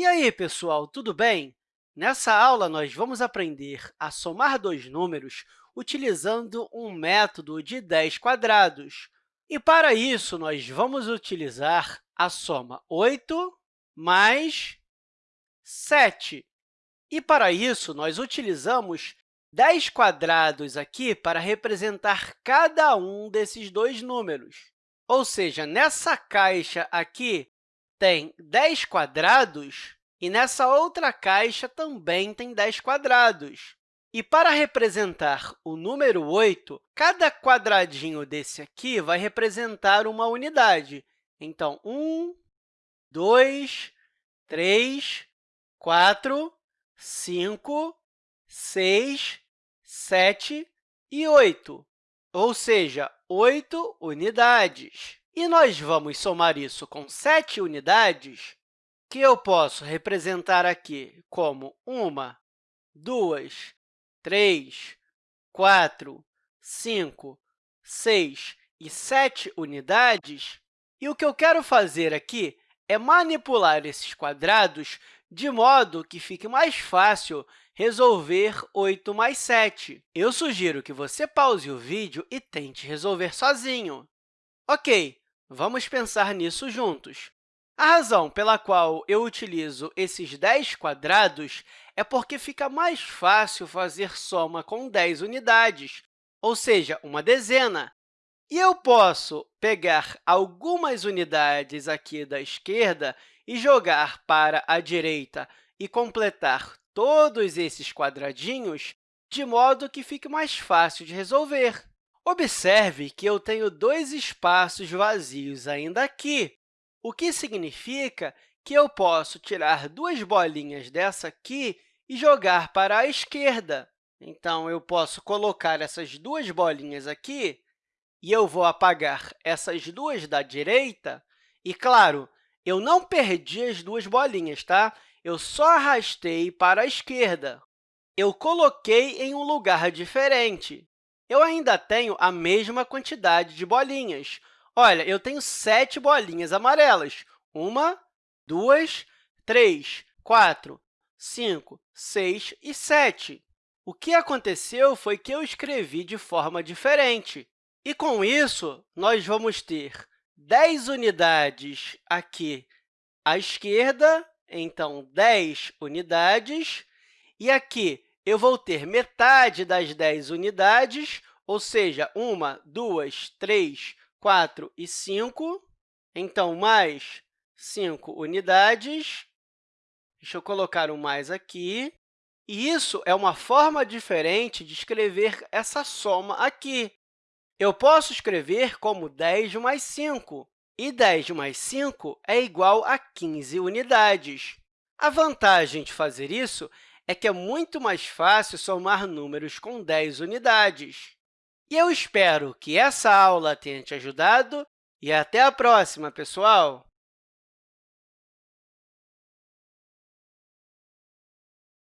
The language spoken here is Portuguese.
E aí, pessoal, tudo bem? Nessa aula, nós vamos aprender a somar dois números utilizando um método de 10 quadrados. E, para isso, nós vamos utilizar a soma 8 mais 7. E, para isso, nós utilizamos 10 quadrados aqui para representar cada um desses dois números. Ou seja, nessa caixa aqui tem 10 quadrados e nessa outra caixa também tem 10 quadrados. E para representar o número 8, cada quadradinho desse aqui vai representar uma unidade. Então, 1, 2, 3, 4, 5, 6, 7 e 8, ou seja, 8 unidades. E nós vamos somar isso com 7 unidades, que eu posso representar aqui como 1, 2, 3, 4, 5, 6 e 7 unidades. E o que eu quero fazer aqui é manipular esses quadrados de modo que fique mais fácil resolver 8 mais 7. Eu sugiro que você pause o vídeo e tente resolver sozinho. Ok, vamos pensar nisso juntos. A razão pela qual eu utilizo esses 10 quadrados é porque fica mais fácil fazer soma com 10 unidades, ou seja, uma dezena. E eu posso pegar algumas unidades aqui da esquerda e jogar para a direita e completar todos esses quadradinhos de modo que fique mais fácil de resolver. Observe que eu tenho dois espaços vazios ainda aqui, o que significa que eu posso tirar duas bolinhas dessa aqui e jogar para a esquerda. Então, eu posso colocar essas duas bolinhas aqui e eu vou apagar essas duas da direita. E, claro, eu não perdi as duas bolinhas, tá? eu só arrastei para a esquerda. Eu coloquei em um lugar diferente. Eu ainda tenho a mesma quantidade de bolinhas. Olha, eu tenho sete bolinhas amarelas. Uma, duas, três, quatro, cinco, seis e sete. O que aconteceu foi que eu escrevi de forma diferente. E, com isso, nós vamos ter 10 unidades aqui à esquerda então, 10 unidades. E aqui eu vou ter metade das 10 unidades, ou seja, 1, 2, 3, 4 e 5. Então, mais 5 unidades. Deixa eu colocar um mais aqui. E isso é uma forma diferente de escrever essa soma aqui. Eu posso escrever como 10 mais 5, e 10 mais 5 é igual a 15 unidades. A vantagem de fazer isso é que é muito mais fácil somar números com 10 unidades. E eu espero que essa aula tenha te ajudado e até a próxima, pessoal!